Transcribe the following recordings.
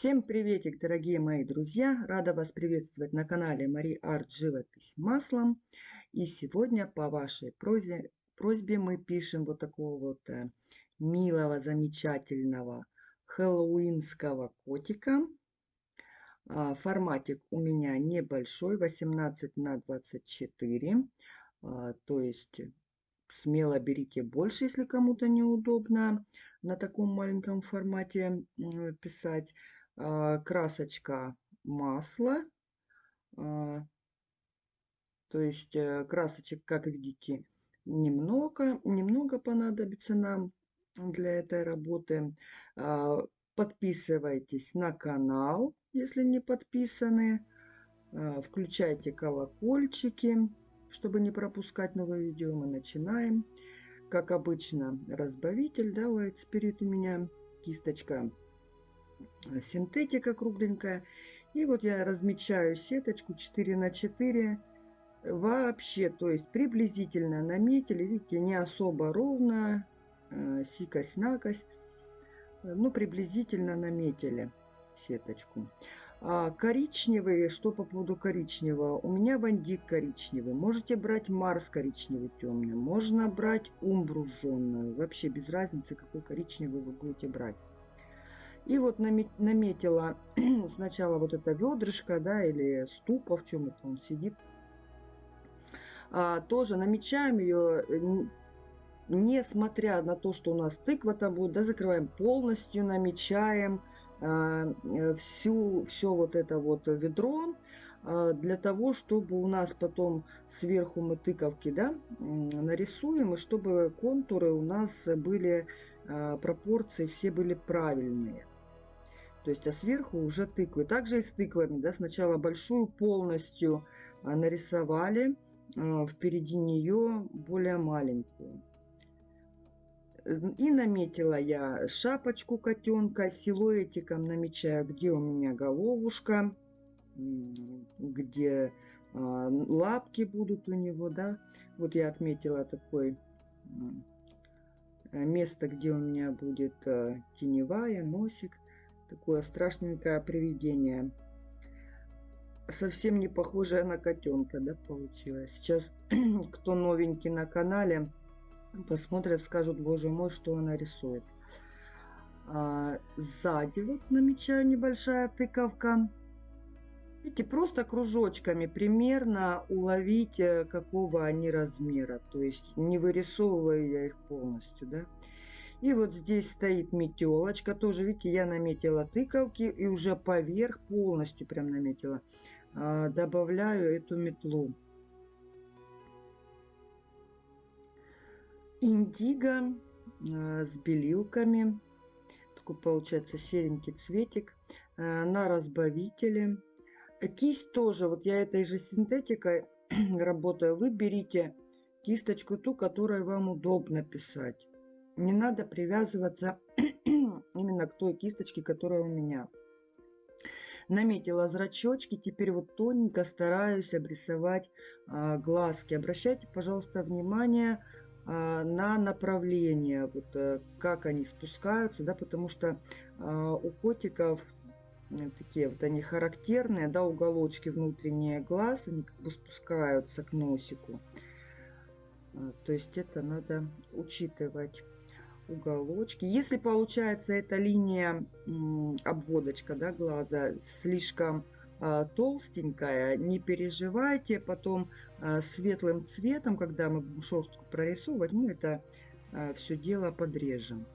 Всем приветик, дорогие мои друзья! Рада вас приветствовать на канале Мари Арт Живопись маслом. И сегодня по вашей просьбе, просьбе мы пишем вот такого вот э, милого, замечательного хэллоуинского котика. А, форматик у меня небольшой, 18 на 24. А, то есть смело берите больше, если кому-то неудобно на таком маленьком формате писать. А, красочка масло. А, то есть э, красочек, как видите, немного, немного понадобится нам для этой работы. А, подписывайтесь на канал, если не подписаны. Включайте колокольчики, чтобы не пропускать новые видео. Мы начинаем. Как обычно, разбавитель, да, White Spirit у меня, кисточка синтетика кругленькая. И вот я размечаю сеточку 4 на 4 вообще, то есть приблизительно наметили, видите, не особо ровно, э, сикость-накость, ну, приблизительно наметили сеточку. А коричневые, что по поводу коричневого? У меня вандик коричневый. Можете брать Марс коричневый темный. Можно брать умбру жженую. Вообще без разницы, какой коричневый вы будете брать. И вот наметила сначала вот это ведрышко, да, или ступа, в чем это он сидит. А, тоже намечаем ее, несмотря на то, что у нас тыква там будет, да, закрываем полностью, намечаем а, всю, все вот это вот ведро, а, для того, чтобы у нас потом сверху мы тыковки, да, нарисуем, и чтобы контуры у нас были, а, пропорции все были правильные. То есть, а сверху уже тыквы. Также и с тыквами. Да, сначала большую полностью а, нарисовали, а, впереди нее более маленькую. И наметила я шапочку котенка, силуэтиком намечаю, где у меня головушка, где а, лапки будут у него, да. Вот я отметила такое место, где у меня будет теневая, носик. Такое страшненькое привидение. Совсем не похожее на котенка, да, получилось. Сейчас, кто новенький на канале, посмотрят, скажут, боже мой, что она рисует. А, сзади вот намечаю небольшая тыковка. Видите, просто кружочками примерно уловить, э, какого они размера. То есть не вырисовываю я их полностью, да. И вот здесь стоит метелочка. Тоже, видите, я наметила тыковки и уже поверх полностью прям наметила. А, добавляю эту метлу. Индиго а, с белилками. Такой получается серенький цветик. А, на разбавителе. Кисть тоже, вот я этой же синтетикой работаю. Вы берите кисточку ту, которой вам удобно писать не надо привязываться именно к той кисточке, которая у меня. Наметила зрачочки, теперь вот тоненько стараюсь обрисовать а, глазки. Обращайте, пожалуйста, внимание а, на направление, вот а, как они спускаются, да, потому что а, у котиков такие вот они характерные, да, уголочки внутренние глаз, они как бы спускаются к носику. А, то есть это надо учитывать уголочки. Если получается эта линия обводочка да, глаза слишком а, толстенькая, не переживайте, потом а, светлым цветом, когда мы будем шерстку прорисовывать, мы это а, все дело подрежем.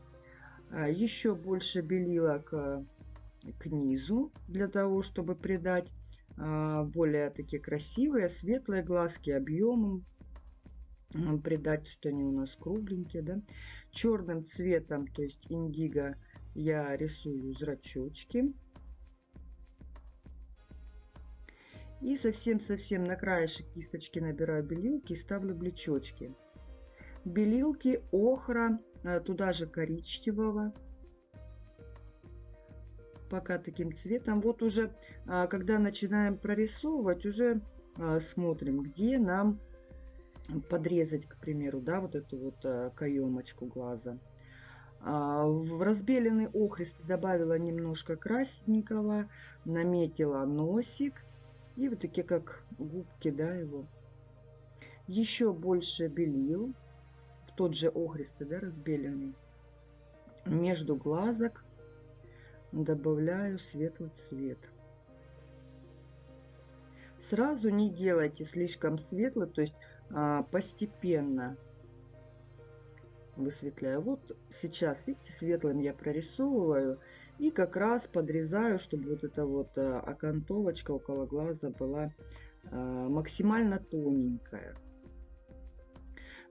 Еще больше белила к, низу, для того, чтобы придать более такие красивые, светлые глазки объемом придать, что они у нас кругленькие, да. Черным цветом, то есть индиго, я рисую зрачочки. И совсем-совсем на краешек кисточки набираю белилки и ставлю блечочки. Белилки, охра, а, туда же коричневого. Пока таким цветом. Вот уже, а, когда начинаем прорисовывать, уже а, смотрим, где нам подрезать, к примеру, да, вот эту вот э, каемочку глаза. А, в разбеленный охристый добавила немножко красненького, наметила носик и вот такие как губки, да, его. Еще больше белил, в тот же охристый, да, разбеленный. Между глазок добавляю светлый цвет. Сразу не делайте слишком светлый, то есть постепенно высветляю. Вот сейчас, видите, светлым я прорисовываю и как раз подрезаю, чтобы вот эта вот а, окантовочка около глаза была а, максимально тоненькая.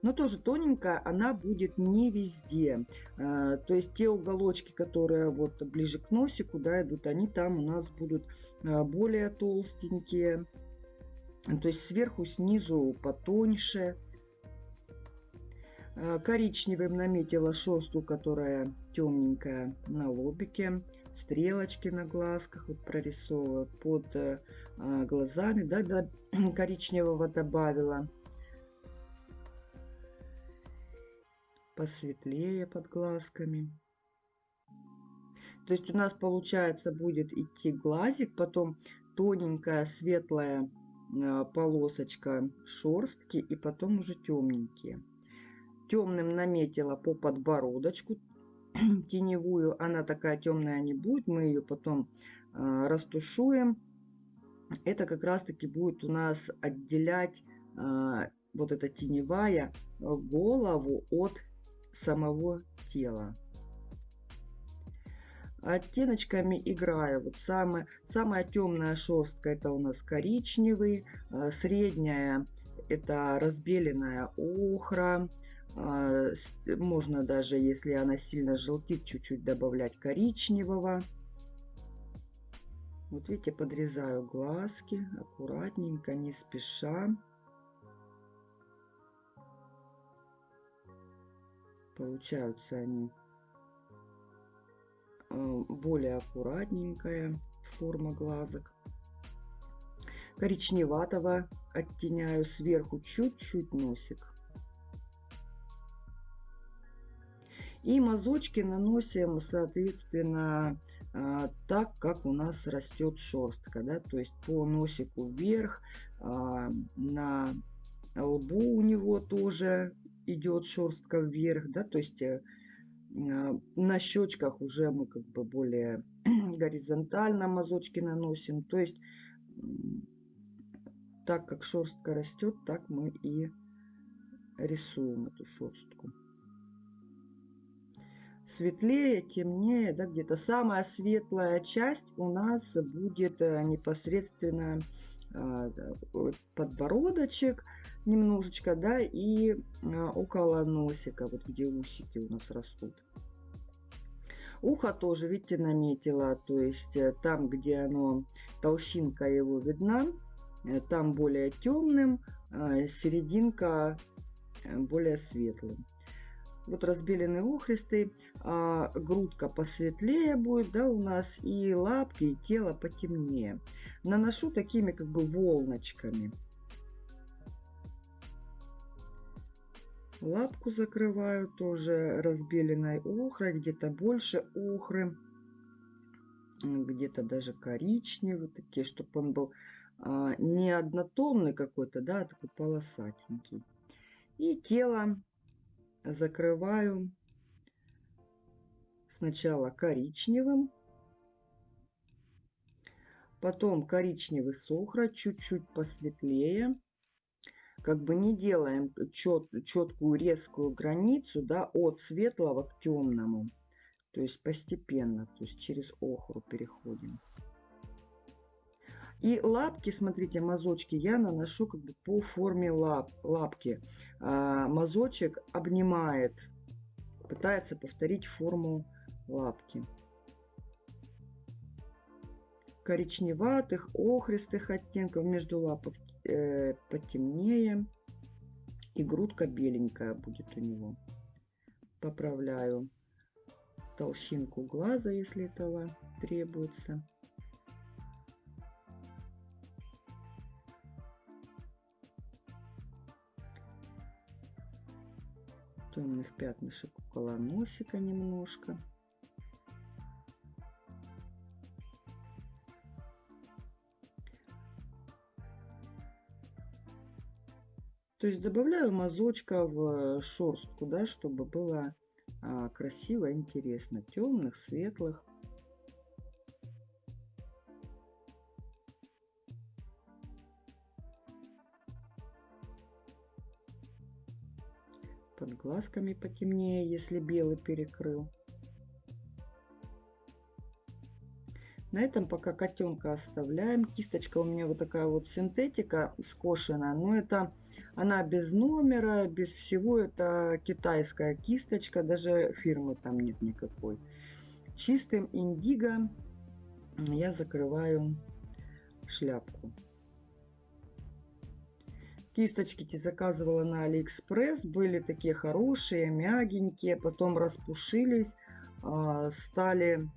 Но тоже тоненькая она будет не везде. А, то есть те уголочки, которые вот ближе к носику да, идут, они там у нас будут более толстенькие. То есть сверху, снизу потоньше. Э, коричневым наметила шерстку, которая темненькая на лобике. Стрелочки на глазках вот прорисовываю под э, глазами. Да, да, коричневого добавила. Посветлее под глазками. То есть у нас получается будет идти глазик, потом тоненькая светлая полосочка шерстки и потом уже темненькие темным наметила по подбородочку теневую. Она такая темная не будет. Мы ее потом э, растушуем. Это как раз таки будет у нас отделять э, вот эта теневая голову от самого тела. Оттеночками играю. Вот самая, самая темная шерстка это у нас коричневый, э, средняя это разбеленная охра, а, можно даже, если она сильно желтит, чуть-чуть добавлять коричневого. Вот видите, подрезаю глазки аккуратненько, не спеша. Получаются они а, более аккуратненькая форма глазок. Коричневатого оттеняю сверху чуть-чуть носик. И мазочки наносим, соответственно, а, так, как у нас растет шерстка. Да? То есть по носику вверх, а, на лбу у него тоже идет шерстка вверх. Да? То есть э, на щечках уже мы как бы более горизонтально мазочки наносим. То есть так как шерстка растет, так мы и рисуем эту шерстку светлее, темнее, да, где-то самая светлая часть у нас будет э, непосредственно а, подбородочек немножечко, да, и а, около носика, вот где усики у нас растут. Ухо тоже, видите, наметила, то есть э, там, где оно, толщинка его видна, э, там более темным, а серединка более светлым вот разбеленный ухристый, а, грудка посветлее будет, да, у нас, и лапки, и тело потемнее. Наношу такими как бы волночками. Лапку закрываю тоже разбеленной охрой, где-то больше охры, где-то даже коричневый, такие, чтобы он был а, не однотонный какой-то, да, а такой полосатенький. И тело закрываю сначала коричневым, потом коричневый сохра, чуть-чуть посветлее. Как бы не делаем чет, четкую резкую границу да, от светлого к темному. То есть постепенно, то есть через охру переходим. И лапки, смотрите, мазочки я наношу как бы по форме лап, лапки. А, мазочек обнимает, пытается повторить форму лапки. Коричневатых, охристых оттенков между лапок э, потемнее. И грудка беленькая будет у него. Поправляю толщинку глаза, если этого требуется. темных пятнышек около носика немножко. То есть добавляю мазочка в шерстку, да, чтобы было а, красиво, интересно. Темных, светлых. Под глазками потемнее, если белый перекрыл. На этом пока котенка оставляем. Кисточка у меня вот такая вот синтетика скошенная. Но это она без номера, без всего. Это китайская кисточка. Даже фирмы там нет никакой. Чистым индиго я закрываю шляпку. Кисточки эти заказывала на Алиэкспресс. Были такие хорошие, мягенькие. Потом распушились. А, стали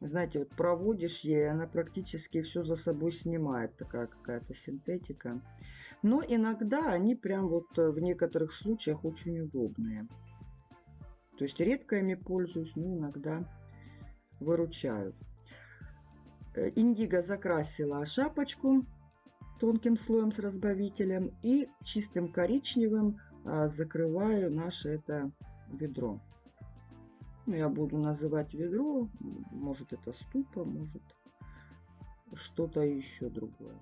знаете, вот проводишь ей, она практически все за собой снимает, такая какая-то синтетика. Но иногда они прям вот э, в некоторых случаях очень удобные. То есть редко ими пользуюсь, но иногда выручают. Э, индиго закрасила шапочку тонким слоем с разбавителем и чистым коричневым а, закрываю наше это ведро. Ну, я буду называть ведро. Может это ступа, может что-то еще другое.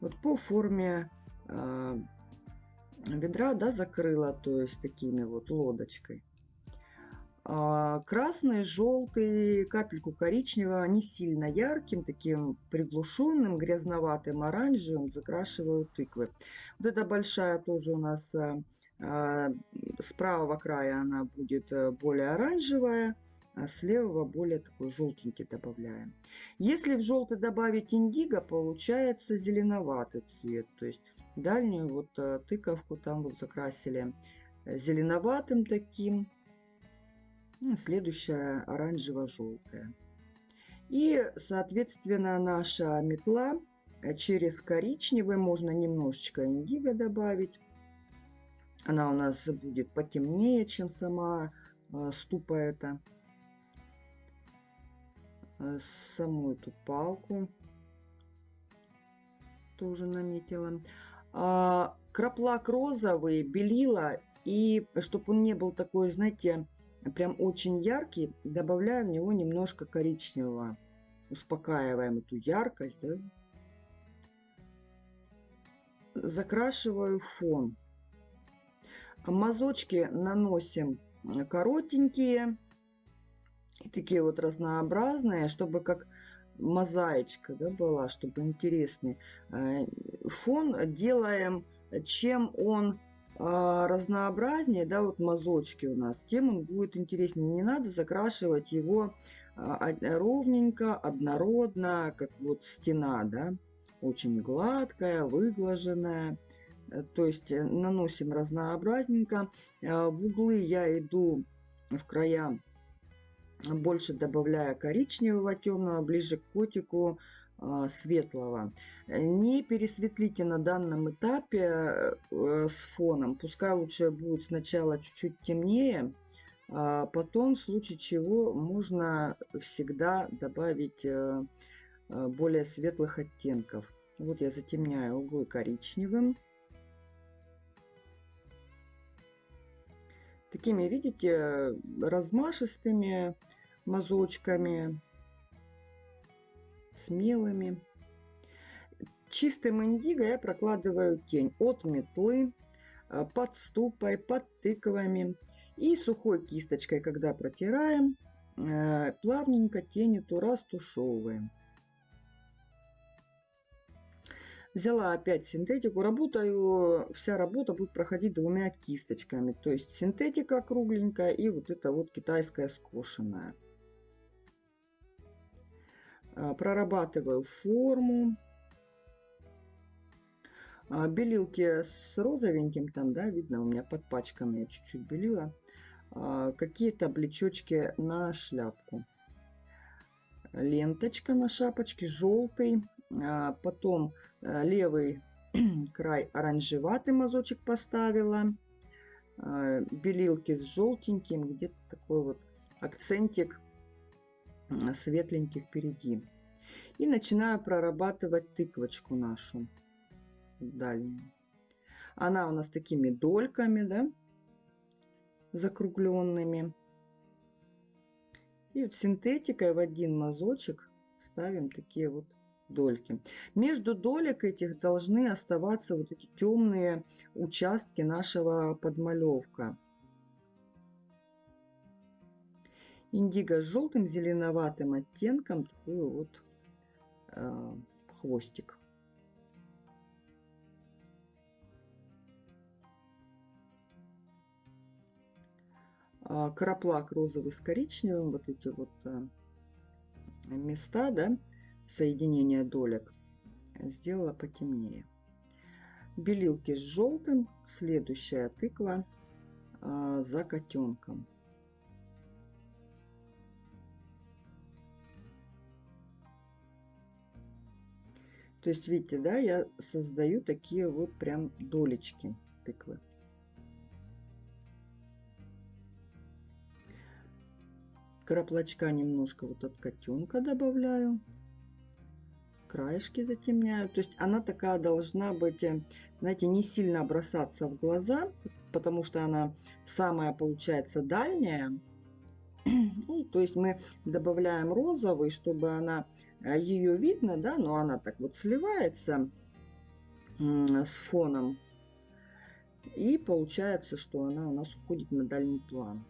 Вот по форме э, ведра, да, закрыла, то есть такими вот лодочкой. А красный, желтый, капельку коричневого, не сильно ярким, таким приглушенным, грязноватым, оранжевым закрашиваю тыквы. Вот эта большая тоже у нас а, с правого края она будет э, более оранжевая, а с левого более такой желтенький добавляем. Если в желтый добавить индиго, получается зеленоватый цвет. То есть дальнюю вот э, тыковку там вот закрасили э, зеленоватым таким. Ну, следующая оранжево-желтая. И, соответственно, наша метла через коричневый можно немножечко индиго добавить. Она у нас будет потемнее, чем сама э, ступа эта. Э, саму эту палку тоже наметила. А, краплак розовый, белила. И чтобы он не был такой, знаете, прям очень яркий, добавляю в него немножко коричневого. Успокаиваем эту яркость. Да? Закрашиваю фон. Мазочки наносим коротенькие и такие вот разнообразные, чтобы как мозаичка да, была, чтобы интересный. Э, фон делаем, чем он а, разнообразнее, да, вот мазочки у нас, тем он будет интереснее. Не надо закрашивать его а, ровненько, однородно, как вот стена, да, очень гладкая, выглаженная. Э, то есть э, наносим разнообразненько. Э, в углы я иду в края больше добавляя коричневого темного, ближе к котику светлого. Не пересветлите на данном этапе с фоном. Пускай лучше будет сначала чуть-чуть темнее, а потом в случае чего можно всегда добавить более светлых оттенков. Вот я затемняю углы коричневым. Такими, видите, размашистыми мазочками, смелыми. Чистым индиго я прокладываю тень от метлы, а, под ступой, под тыквами. И сухой кисточкой, когда протираем, а, плавненько тень эту растушевываем. Взяла опять синтетику. Работаю, вся работа будет проходить двумя кисточками. То есть синтетика кругленькая и вот эта вот китайская скошенная. А, прорабатываю форму. А, белилки с розовеньким там, да, видно, у меня подпачканные чуть-чуть белила. А, какие-то облечочки на шляпку. Ленточка на шапочке, желтый потом левый край оранжеватый мазочек поставила. а, белилки с желтеньким, где-то такой вот акцентик светленький впереди. И начинаю прорабатывать тыквочку нашу дальнюю. Она у нас такими дольками, да, закругленными. И вот синтетикой в один мазочек ставим такие вот дольки. Между долек этих должны оставаться вот эти темные участки нашего подмалевка. Индиго с желтым зеленоватым оттенком такой вот э, хвостик. А, краплак розовый с коричневым, вот эти вот э, места, да, соединения долек сделала потемнее. Белилки с желтым, следующая тыква а, за котенком. То есть, видите, да, я создаю такие вот прям долечки тыквы. Краплочка немножко вот от котенка добавляю краешки затемняю. То есть она такая должна быть, э, знаете, не сильно бросаться в глаза, потому что она самая получается дальняя. И то есть мы добавляем розовый, чтобы она, э, ее видно, да, но она так вот сливается с фоном. И получается, что она у нас уходит на дальний план.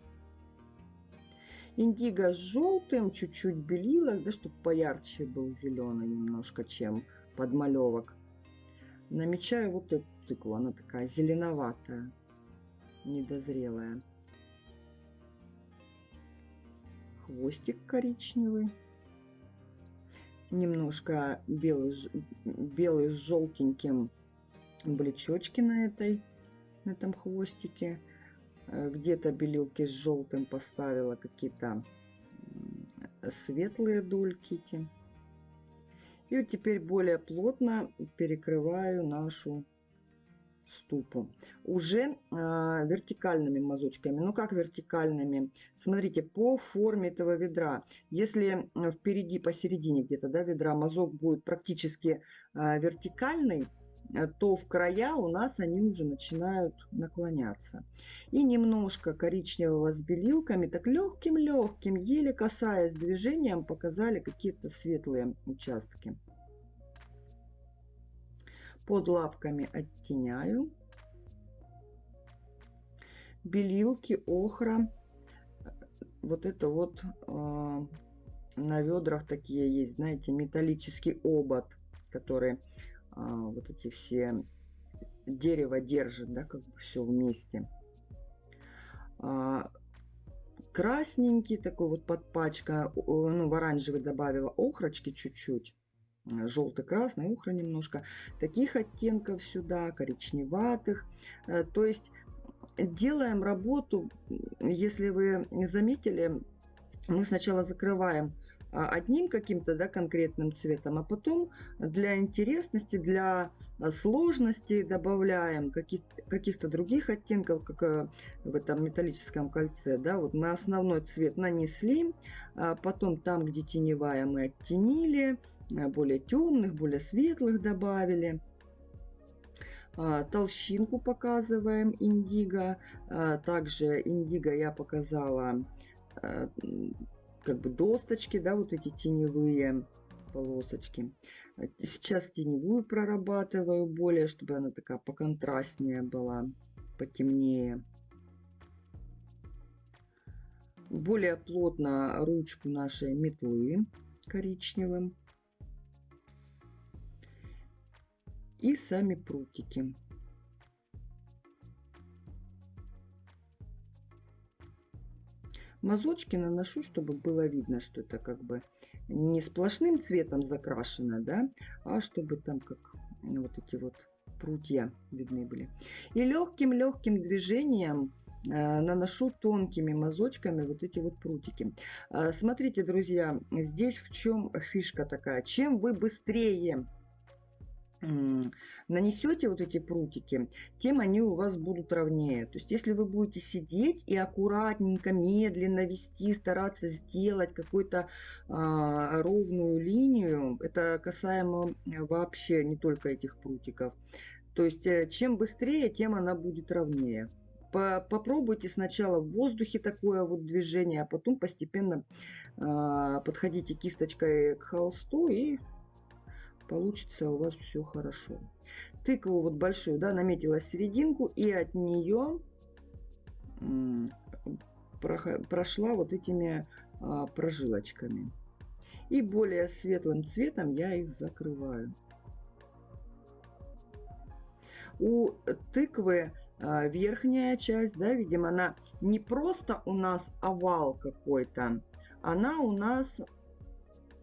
Индиго с желтым, чуть-чуть белилок, да, чтобы поярче был зеленый немножко, чем подмалевок. Намечаю вот эту тыкву, она такая зеленоватая, недозрелая. Хвостик коричневый. Немножко белый, белый с желтеньким блечочки на этой, на этом хвостике. Э, где-то белилки с желтым поставила какие-то светлые дульки. И вот теперь более плотно перекрываю нашу ступу. Уже э, вертикальными мазочками. Ну как вертикальными? Смотрите, по форме этого ведра. Если впереди, посередине где-то да, ведра мазок будет практически э, вертикальный, то в края у нас они уже начинают наклоняться. И немножко коричневого с белилками, так легким-легким, еле касаясь движением, показали какие-то светлые участки. Под лапками оттеняю. Белилки, охра. Вот это вот э, на ведрах такие есть, знаете, металлический обод, который вот эти все дерево держит, да, как бы все вместе. А, красненький такой вот подпачка, ну, в оранжевый добавила охрочки чуть-чуть. Желтый-красный, охра немножко. Таких оттенков сюда, коричневатых. Э, то есть делаем работу, если вы заметили, мы сначала закрываем а, одним каким-то да, конкретным цветом, а потом для интересности, для а, сложности добавляем каких, каких-то других оттенков, как э, в этом металлическом кольце. Да, вот мы основной цвет нанесли, а потом там, где теневая, мы оттенили, э, более темных, более светлых добавили. Толщинку показываем индиго. Также индиго я показала э, как бы досточки, да, вот эти теневые полосочки. Сейчас теневую прорабатываю более, чтобы она такая поконтрастнее была, потемнее. Более плотно ручку нашей метлы коричневым. И сами прутики. Мазочки наношу, чтобы было видно, что это как бы не сплошным цветом закрашено, да, а чтобы там как ну, вот эти вот прутья видны были. И легким-легким движением э, наношу тонкими мазочками вот эти вот прутики. Э, смотрите, друзья, здесь в чем фишка такая. Чем вы быстрее нанесете вот эти прутики, тем они у вас будут ровнее. То есть если вы будете сидеть и аккуратненько, медленно вести, стараться сделать какую-то а, ровную линию, это касаемо вообще не только этих прутиков. То есть э, чем быстрее, тем она будет ровнее. Попробуйте сначала в воздухе такое вот движение, а потом постепенно а, подходите кисточкой к холсту и получится у вас все хорошо. Тыкву вот большую, да, наметила серединку и от нее прошла вот этими а, прожилочками. И более светлым цветом я их закрываю. У тыквы а, верхняя часть, да, видимо, она не просто у нас овал какой-то, она у нас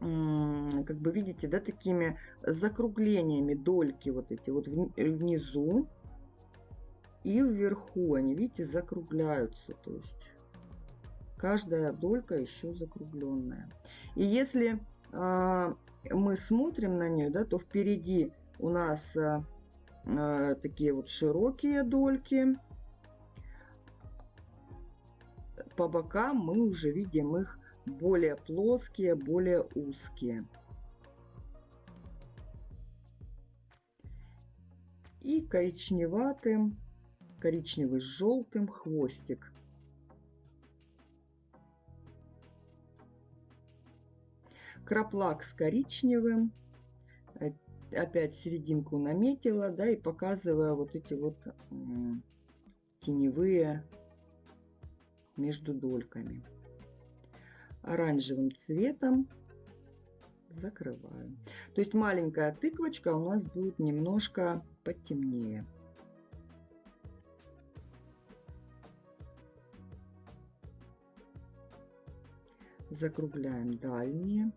как бы видите, да, такими закруглениями дольки вот эти вот внизу и вверху. Они, видите, закругляются. То есть каждая долька еще закругленная. И если а, мы смотрим на нее, да, то впереди у нас а, а, такие вот широкие дольки. По бокам мы уже видим их более плоские, более узкие. И коричневатым, коричневый с желтым хвостик. Краплак с коричневым. Опять серединку наметила, да, и показывая вот эти вот теневые между дольками оранжевым цветом закрываю. То есть маленькая тыквочка у нас будет немножко потемнее. Закругляем дальние.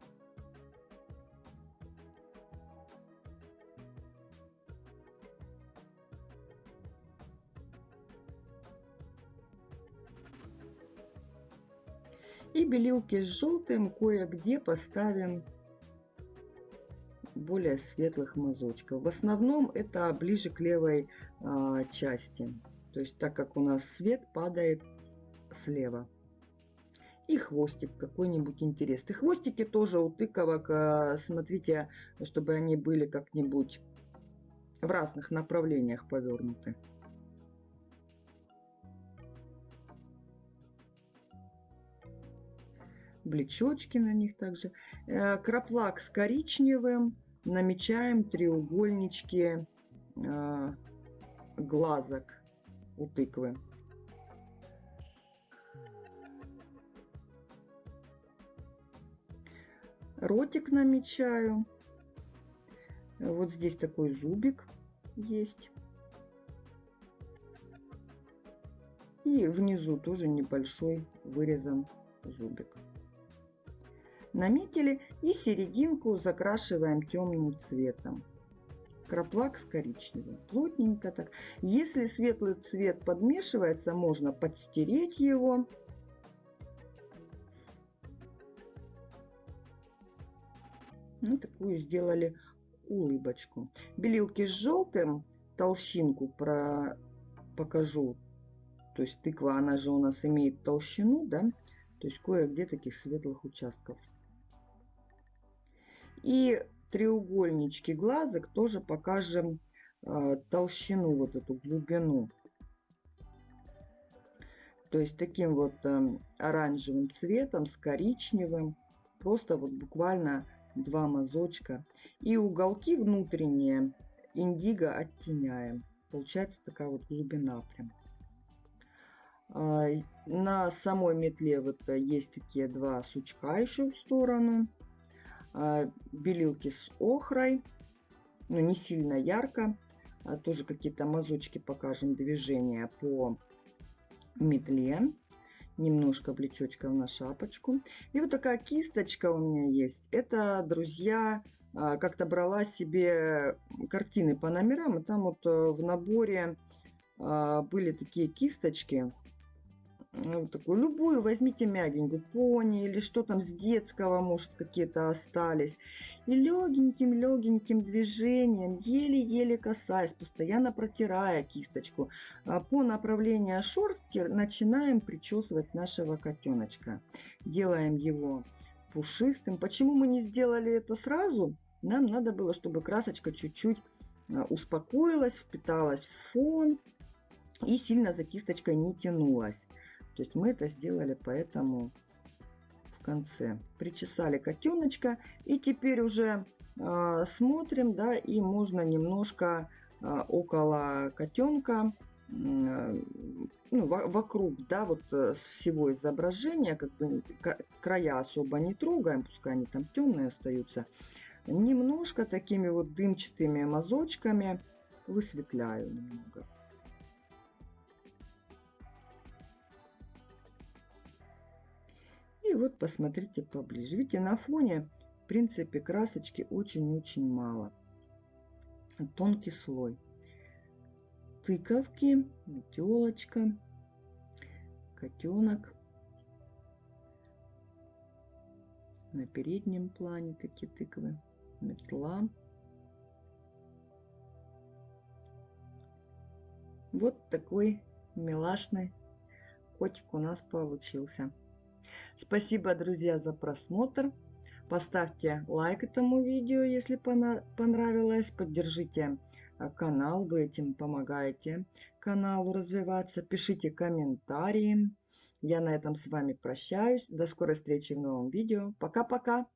Белилки с желтым кое-где поставим более светлых мазочков. В основном это ближе к левой а, части. То есть так как у нас свет падает слева. И хвостик какой-нибудь интересный. Хвостики тоже у тыковок, а, смотрите, чтобы они были как-нибудь в разных направлениях повернуты. Блечочки на них также. Э, краплак с коричневым. Намечаем треугольнички э, глазок у тыквы. Ротик намечаю. Вот здесь такой зубик есть. И внизу тоже небольшой вырезан зубик наметили и серединку закрашиваем темным цветом. Краплак с коричневым. Плотненько так. Если светлый цвет подмешивается, можно подстереть его. Ну, такую сделали улыбочку. Белилки с желтым толщинку про покажу. То есть тыква, она же у нас имеет толщину, да? То есть кое-где таких светлых участков и треугольнички глазок тоже покажем э, толщину, вот эту глубину. То есть таким вот э, оранжевым цветом с коричневым. Просто вот буквально два мазочка. И уголки внутренние индиго оттеняем. Получается такая вот глубина прям. Э, на самой метле вот есть такие два сучка еще в сторону. А, белилки с охрой, но не сильно ярко. А тоже какие-то мазочки покажем движения по метле. Немножко плечочков на шапочку. И вот такая кисточка у меня есть. Это, друзья, а, как-то брала себе картины по номерам. И там вот э, в наборе были такие кисточки ну, такую любую, возьмите мягенькую, пони или что там с детского, может, какие-то остались. И легеньким-легеньким движением, еле-еле касаясь, постоянно протирая кисточку, а, по направлению шерстки начинаем причесывать нашего котеночка. Делаем его пушистым. Почему мы не сделали это сразу? Нам надо было, чтобы красочка чуть-чуть а, успокоилась, впиталась в фон и сильно за кисточкой не тянулась. То есть мы это сделали поэтому в конце. Причесали котеночка. И теперь уже э, смотрим, да, и можно немножко э, около котенка, ну, вокруг, да, вот э, всего изображения, как бы края особо не трогаем, пускай они там темные остаются. Немножко такими вот дымчатыми мазочками высветляю немного. И вот посмотрите поближе. Видите, на фоне, в принципе, красочки очень-очень мало. Тонкий слой. Тыковки, метелочка, котенок. На переднем плане такие тыквы. Метла. Вот такой милашный котик у нас получился. Спасибо, друзья, за просмотр. Поставьте лайк этому видео, если понравилось. Поддержите а, канал, вы этим помогаете каналу развиваться. Пишите комментарии. Я на этом с вами прощаюсь. До скорой встречи в новом видео. Пока-пока.